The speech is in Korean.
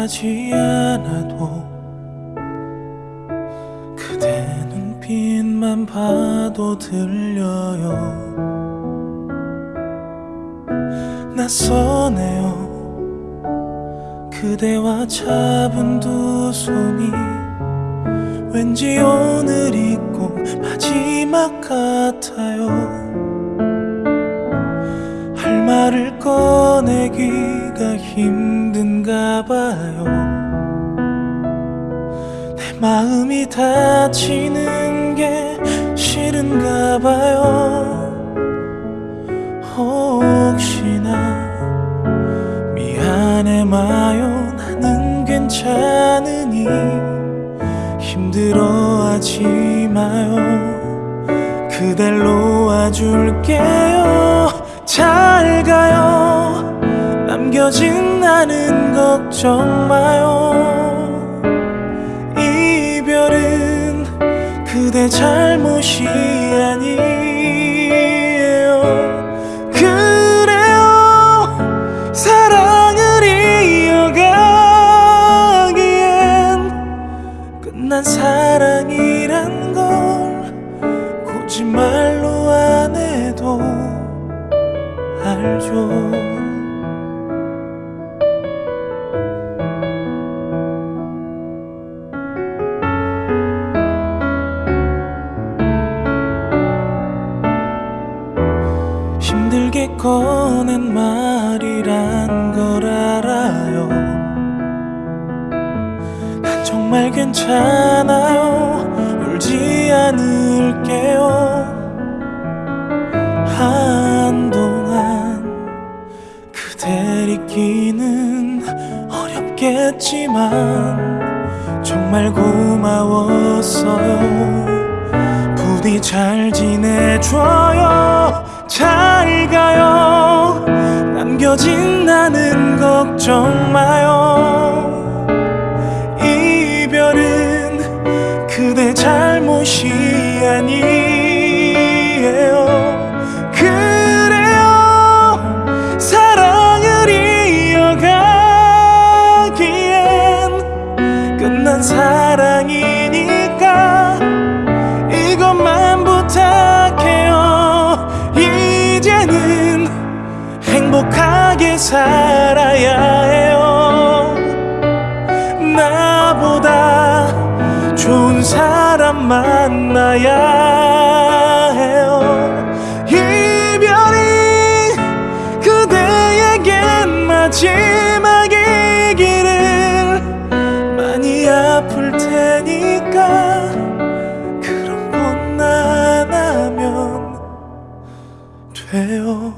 말하지 않아도 그대 눈빛만 봐도 들려요. 낯서네요. 그대와 잡은 두 손이 왠지 오늘이 꼭 마지막 같아요. 할 말을 꺼내기가 힘 든가 봐요. 내 마음이 다치는 게 싫은가 봐요. 혹시나 미안해 마요. 나는 괜찮으니 힘들어하지 마요. 그댈 놓아줄게요. 잘 가요 남겨진 나는 걱정 마요. 이별은 그대 잘못이 아니에요. 그래요. 사랑을 이어가기엔 끝난 사랑이란 걸 거짓말로 안 해도 알죠 힘들게 꺼낸 말이란 걸 알아요. 난 정말 괜찮아요. 울지 않을게요. 한동안 그댈 잊기는 어렵겠지만 정말 고마웠어요. 부디 잘 지내줘요 잘 가요. 남겨진 나는 걱정 마요. 이별은 그대 잘못이 아니 행복하게 살아야 해요. 나보다 좋은 사람 만나야 해요. 이별이 그대에겐 마지막이기를 많이 아플 테니까 그런 건 안 하면 돼요